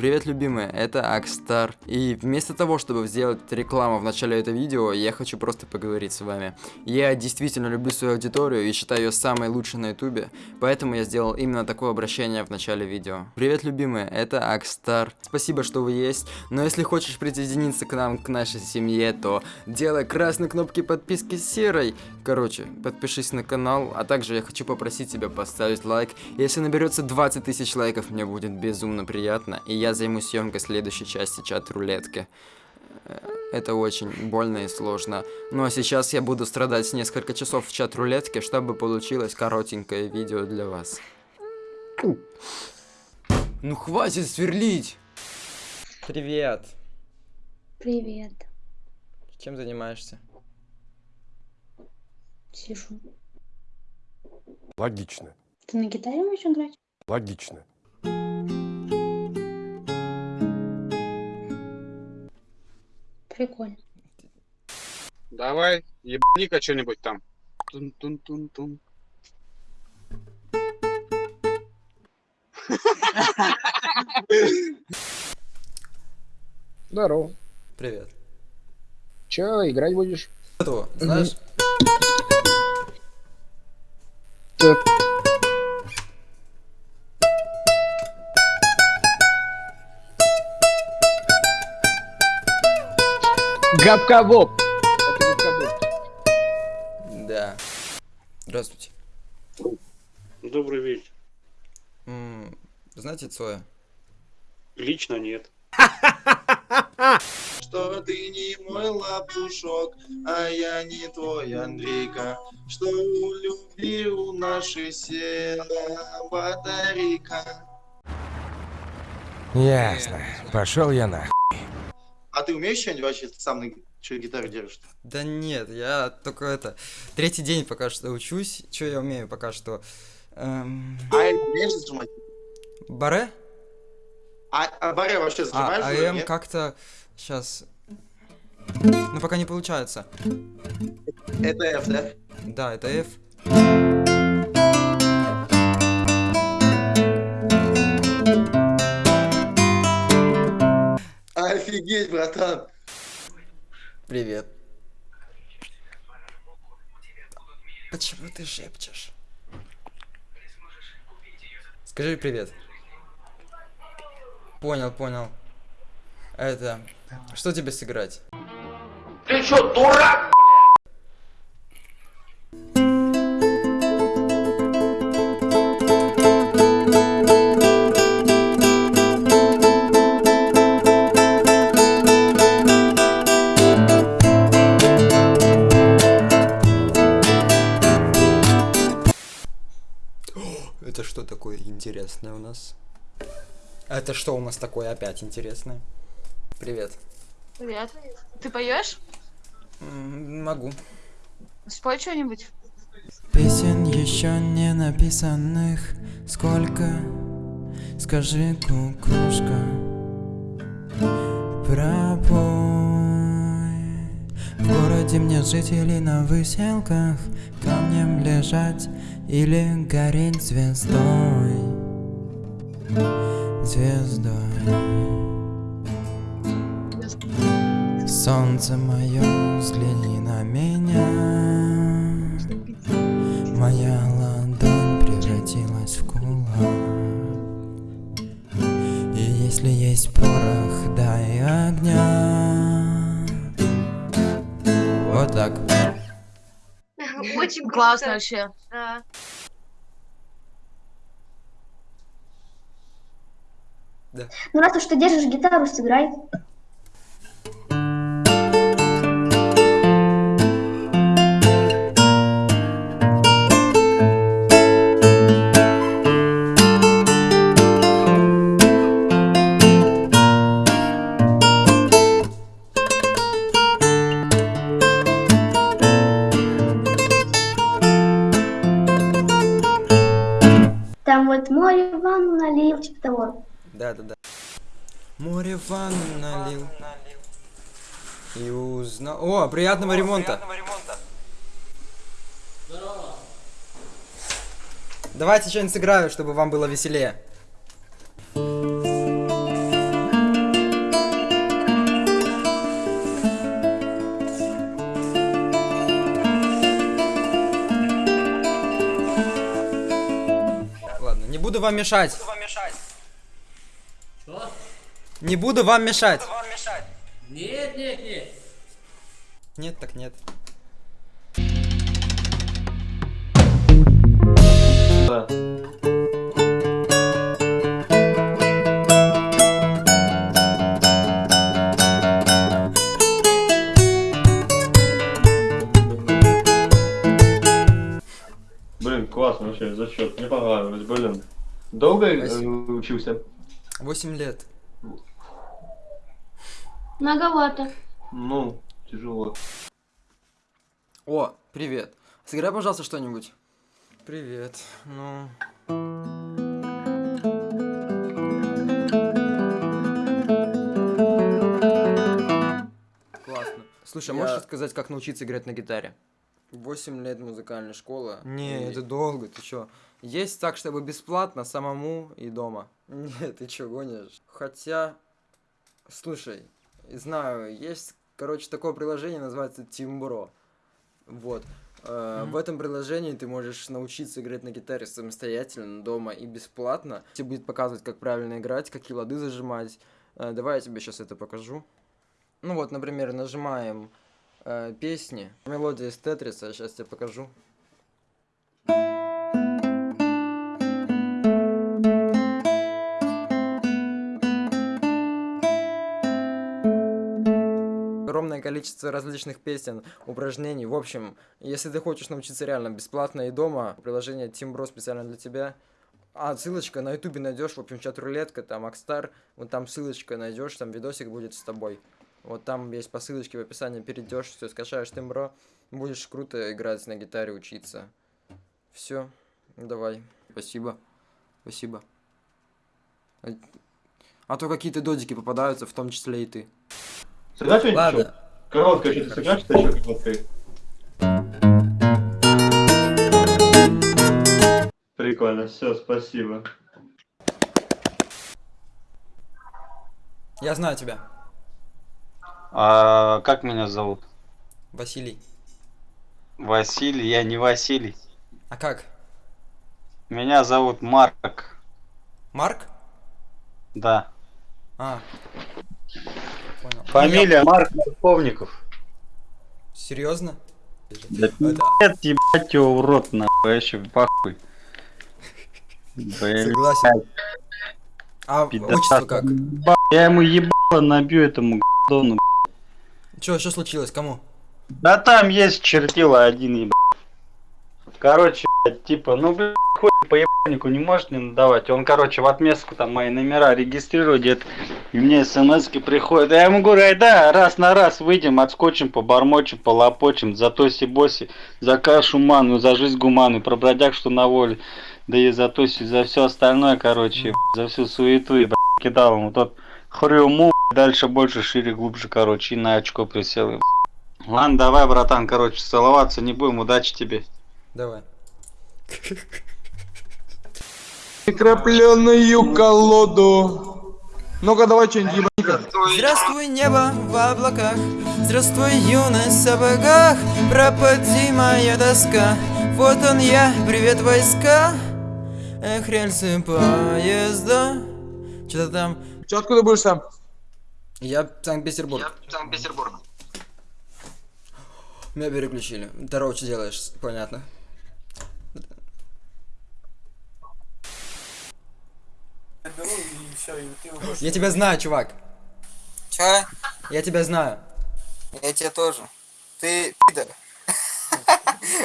Привет, любимые, это Акстар. И вместо того, чтобы сделать рекламу в начале этого видео, я хочу просто поговорить с вами. Я действительно люблю свою аудиторию и считаю ее самой лучшей на ютубе, поэтому я сделал именно такое обращение в начале видео. Привет, любимые, это Акстар. Спасибо, что вы есть, но если хочешь присоединиться к нам, к нашей семье, то делай красной кнопки подписки серой. Короче, подпишись на канал, а также я хочу попросить тебя поставить лайк. Если наберется 20 тысяч лайков, мне будет безумно приятно, и я займусь съемкой следующей части чат-рулетки. Э, Это очень больно и сложно. Ну а сейчас я буду страдать несколько часов в чат-рулетке, чтобы получилось коротенькое видео для вас. Ну хватит сверлить! Привет! Привет. Чем занимаешься? Сижу. Логично. Ты на гитаре умеешь играть? Логично. Прикольно. Давай, ебани-ка что-нибудь там. Тун-тун-тун-тун. Здорово. Привет. Че, играть будешь? Знаешь? Габка-боб. Это габка-боб. Да. Здравствуйте. Добрый вечер. М, Знаете Цоя? Лично нет. Что ты не мой лапушок, а я не твой Андрейка. Что у любви у нашей села батарейка. Ясно. Пошел я на. А ты умеешь что-нибудь вообще сам на что гитару держишь? Да нет, я только это... Третий день пока что учусь. Что я умею пока что? Эм, А умеешь зажимать? баре? А, а баре вообще А, зажимаешь? а уже, М нет? как-то... Сейчас... Ну, пока не получается. Это F, да? Да, это F. Офигеть, братан. Привет. Почему ты шепчешь? Скажи привет. Понял, понял. Это... Что тебе сыграть? Это что такое интересное у нас? Это что у нас такое опять интересное? Привет. Привет. Ты поешь? Могу. Спой что-нибудь. Песен еще не написанных Сколько? Скажи, кукушка Пропой Городе мне или на выселках Камнем лежать или гореть звездой. Звездой. Солнце мое, взгляни на меня. Моя ладонь превратилась в кулак. И если есть порох, дай огня Вот так Очень классно вообще. Да. Ну раз уж ты держишь гитару, сыграй. налил, типа того. Да, да, да. Море ванну налил. И узнал... О, приятного О, ремонта! Приятного ремонта. Здорово. Давайте что-нибудь сыграю, чтобы вам было веселее. Ладно, не буду вам мешать. Не буду вам мешать. Нет, нет, нет. Нет, так нет. Блин, классно вообще, зачет. Мне понравилось, блин. Долго э, учился? 8 лет. Многовато. Ну, тяжело. О, привет. Сыграй, пожалуйста, что-нибудь. Привет. Ну. Классно. Слушай, а можешь рассказать, как научиться играть на гитаре? 8 лет музыкальная школа. Не, это долго, ты чё? Есть так, чтобы бесплатно, самому и дома. Нет, ты чё, гонишь? Хотя, слушай, знаю, есть, короче, такое приложение, называется Timbro. Вот. Э, В этом приложении ты можешь научиться играть на гитаре самостоятельно, дома и бесплатно. Тебе будет показывать, как правильно играть, какие лады зажимать. Э, Давай я тебе сейчас это покажу. Ну вот, например, нажимаем э, песни. Мелодия из Тетриса, сейчас тебе покажу. Огромное количество различных песен, упражнений. В общем, если ты хочешь научиться реально бесплатно и дома, приложение Timbro специально для тебя. А, ссылочка на ютубе найдешь, в общем, чат-рулетка, там, Акстар, вот там ссылочка найдешь, там видосик будет с тобой. Вот там есть по ссылочке в описании, перейдешь, все, скачаешь Timbro, будешь круто играть на гитаре, учиться. Все, давай. Спасибо. Спасибо. А то какие-то додики попадаются, в том числе и ты. Сыграть что-нибудь еще? Короткое что-то сыграть, что еще короткое? Прикольно, все, спасибо. Я знаю тебя. А как меня зовут? Василий. Василий, я не Василий. А как? Меня зовут Марк. Марк? Да. А. Фамилия Марк Полковников. Серьезно? Да нет, ебать его в рот, нахуй, вообще похуй. Согласен. А отчество как? Я ему ебало набью этому гдону. Чё, что случилось? Кому? Да там есть чертила один ебать. Короче, типа, ну блядь, хуй по ебанику не может мне надавать. Он, короче, в отместку там мои номера регистрирует. И мне смс приходят. Я ему говорю, ай да, раз на раз выйдем, отскочим, побормочем, полопочем, за тоси боси, за кашу ману, за жизнь гуману, про бродяг, что на воле. Да и за тоси, за все остальное, короче, за всю суету и кидал ему тот хрюму, дальше больше, шире, глубже, короче, и на очко присел. ебать. Ладно, давай, братан, короче, целоваться не будем, удачи тебе. Давай. Крапленную колоду. Ну-ка, давай что-нибудь ебаника. Здравствуй, небо в облаках, здравствуй, юность в сапогах, пропади моя доска, вот он я, привет, войска, эх, рельсы поезда, что-то там... Че, откуда будешь сам? Я Санкт-Петербург. Санкт-Петербург. Меня переключили. Здорово, что делаешь? Понятно. Я тебя знаю, чувак. Чё? Я тебя знаю. Я тебя тоже. Ты пидор.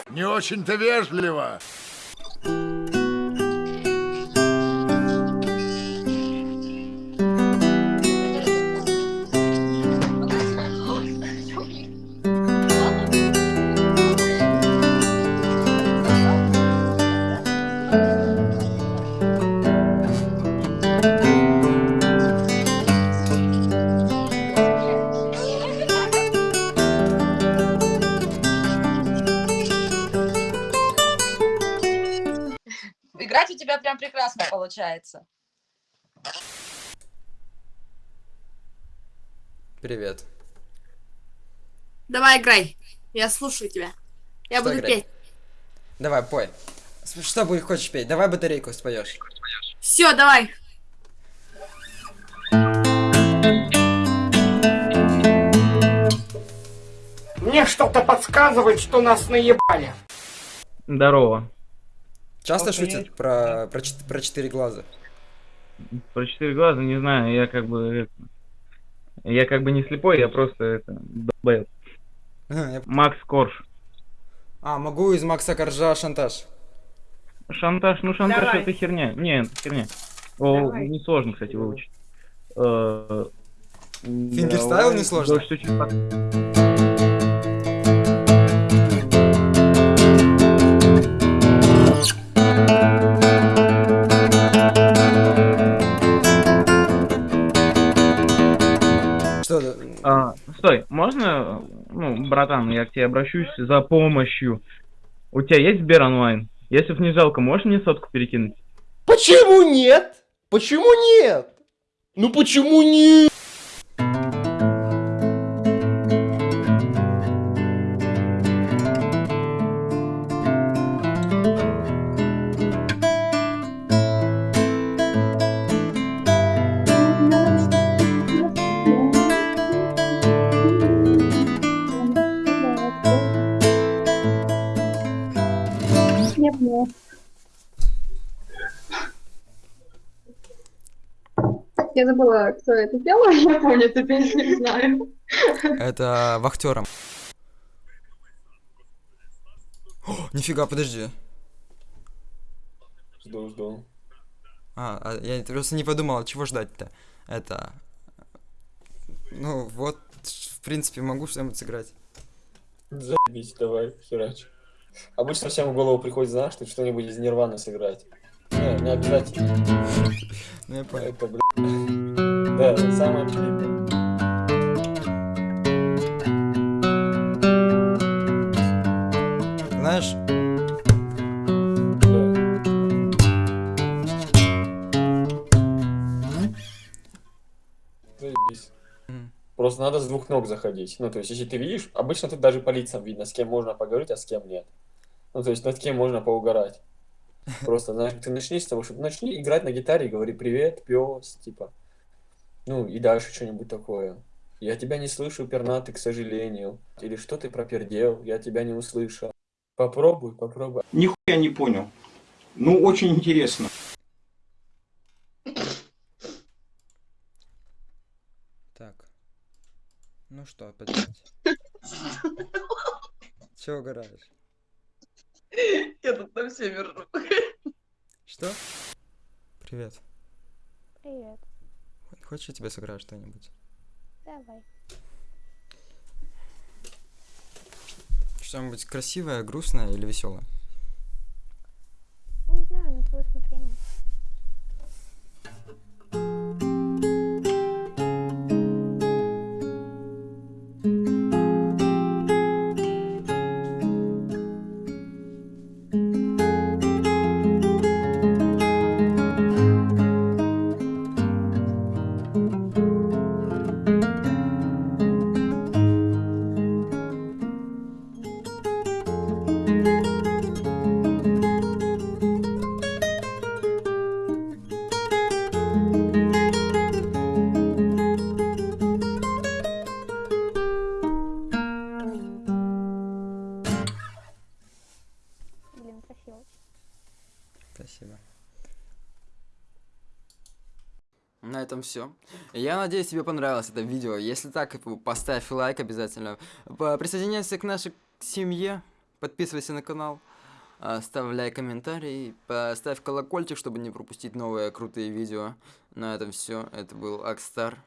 Не очень-то вежливо. Прекрасно получается. Привет. Давай играй. Я слушаю тебя. Я Что буду играть? петь. Давай, пой. Что будешь хочешь петь? Давай батарейку споешь. Все, давай. Мне что-то подсказывает, что нас наебали. Здорово. Часто Охуеть. шутят про, про, про четыре глаза? Про четыре глаза не знаю, я как бы... это, Я как бы не слепой, я просто это... долбоеб. Я- Макс Корж. А, могу из Макса Коржа шантаж. Шантаж, ну шантаж Давай. это херня. Не, это херня. О, Давай. несложно, кстати, выучить. Э, Фингерстайл несложно? Братан, я к тебе обращусь за помощью. У тебя есть Сбер онлайн? Если б не жалко, можешь мне сотку перекинуть? Почему нет? Почему нет? Ну почему нет? Я забыла, кто это пел, я помню эту песню, не знаю. Это вахтером. О, нифига, подожди. Жду, жду. А, а я просто не подумал, чего ждать-то. Это... Ну, вот, в принципе, могу что-нибудь сыграть. Заебись, давай, херач. Обычно всем в голову приходит, знаешь, что что-нибудь из Нирваны сыграть. Не, не обязательно. Ну, я понял. Это. Да, самое очевидное. Знаешь, Заебись. Просто надо с двух ног заходить. Ну, то есть, если ты видишь, обычно тут даже по лицам видно, с кем можно поговорить, а с кем нет. Ну, то есть, над кем можно поугарать. Просто, знаешь, ты начни с того, что начни играть на гитаре и говори привет, пес, типа. Ну, и дальше что-нибудь такое. Я тебя не слышу, пернатый, к сожалению. Или что ты пропердел, я тебя не услышал. Попробуй, попробуй. Нихуя не понял. Ну, очень интересно. Так. Ну что, опять? Чего угораешь? Я тут на все ржу. Что? Привет. Привет. Хочешь, я тебе сыграю что-нибудь? Давай. Что-нибудь красивое, грустное или веселое? Этом все. Я надеюсь, тебе понравилось это видео. Если так, поставь лайк обязательно. Присоединяйся к нашей семье. Подписывайся на канал. Оставляй комментарий. Поставь колокольчик, чтобы не пропустить новые крутые видео. На этом все. Это был Акстар.